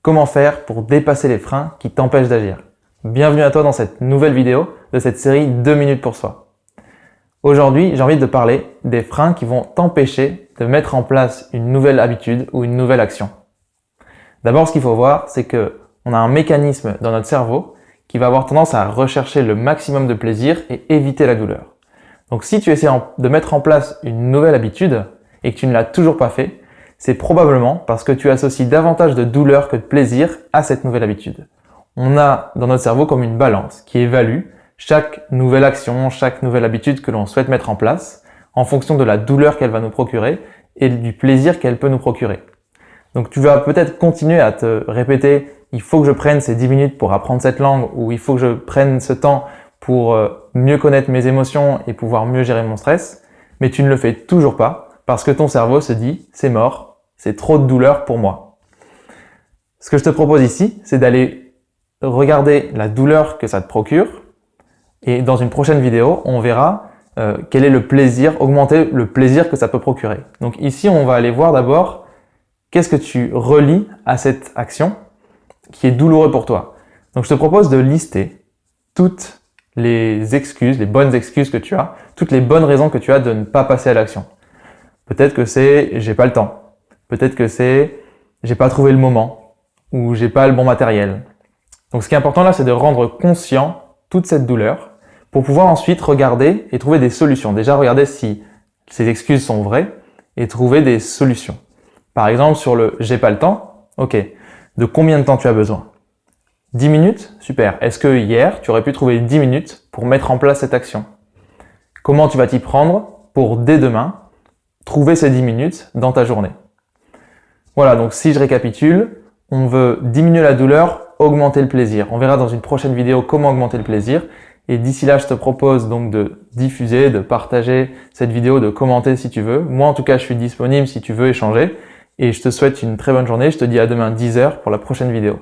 Comment faire pour dépasser les freins qui t'empêchent d'agir Bienvenue à toi dans cette nouvelle vidéo de cette série 2 minutes pour soi. Aujourd'hui, j'ai envie de parler des freins qui vont t'empêcher de mettre en place une nouvelle habitude ou une nouvelle action. D'abord, ce qu'il faut voir, c'est que on a un mécanisme dans notre cerveau qui va avoir tendance à rechercher le maximum de plaisir et éviter la douleur. Donc si tu essaies de mettre en place une nouvelle habitude et que tu ne l'as toujours pas fait, c'est probablement parce que tu associes davantage de douleur que de plaisir à cette nouvelle habitude. On a dans notre cerveau comme une balance qui évalue chaque nouvelle action, chaque nouvelle habitude que l'on souhaite mettre en place en fonction de la douleur qu'elle va nous procurer et du plaisir qu'elle peut nous procurer. Donc tu vas peut-être continuer à te répéter il faut que je prenne ces 10 minutes pour apprendre cette langue ou il faut que je prenne ce temps pour euh, mieux connaître mes émotions et pouvoir mieux gérer mon stress, mais tu ne le fais toujours pas parce que ton cerveau se dit c'est mort, c'est trop de douleur pour moi. Ce que je te propose ici, c'est d'aller regarder la douleur que ça te procure. Et dans une prochaine vidéo, on verra euh, quel est le plaisir, augmenter le plaisir que ça peut procurer. Donc ici, on va aller voir d'abord qu'est-ce que tu relis à cette action qui est douloureuse pour toi. Donc je te propose de lister toutes les excuses, les bonnes excuses que tu as, toutes les bonnes raisons que tu as de ne pas passer à l'action. Peut-être que c'est j'ai pas le temps. Peut-être que c'est j'ai pas trouvé le moment ou j'ai pas le bon matériel. Donc ce qui est important là, c'est de rendre conscient toute cette douleur pour pouvoir ensuite regarder et trouver des solutions. Déjà regarder si ces excuses sont vraies et trouver des solutions. Par exemple sur le j'ai pas le temps, ok, de combien de temps tu as besoin? 10 minutes? Super. Est-ce que hier, tu aurais pu trouver 10 minutes pour mettre en place cette action? Comment tu vas t'y prendre pour dès demain trouver ces 10 minutes dans ta journée? Voilà, donc si je récapitule, on veut diminuer la douleur, augmenter le plaisir. On verra dans une prochaine vidéo comment augmenter le plaisir. Et d'ici là, je te propose donc de diffuser, de partager cette vidéo, de commenter si tu veux. Moi, en tout cas, je suis disponible si tu veux échanger. Et je te souhaite une très bonne journée. Je te dis à demain 10h pour la prochaine vidéo.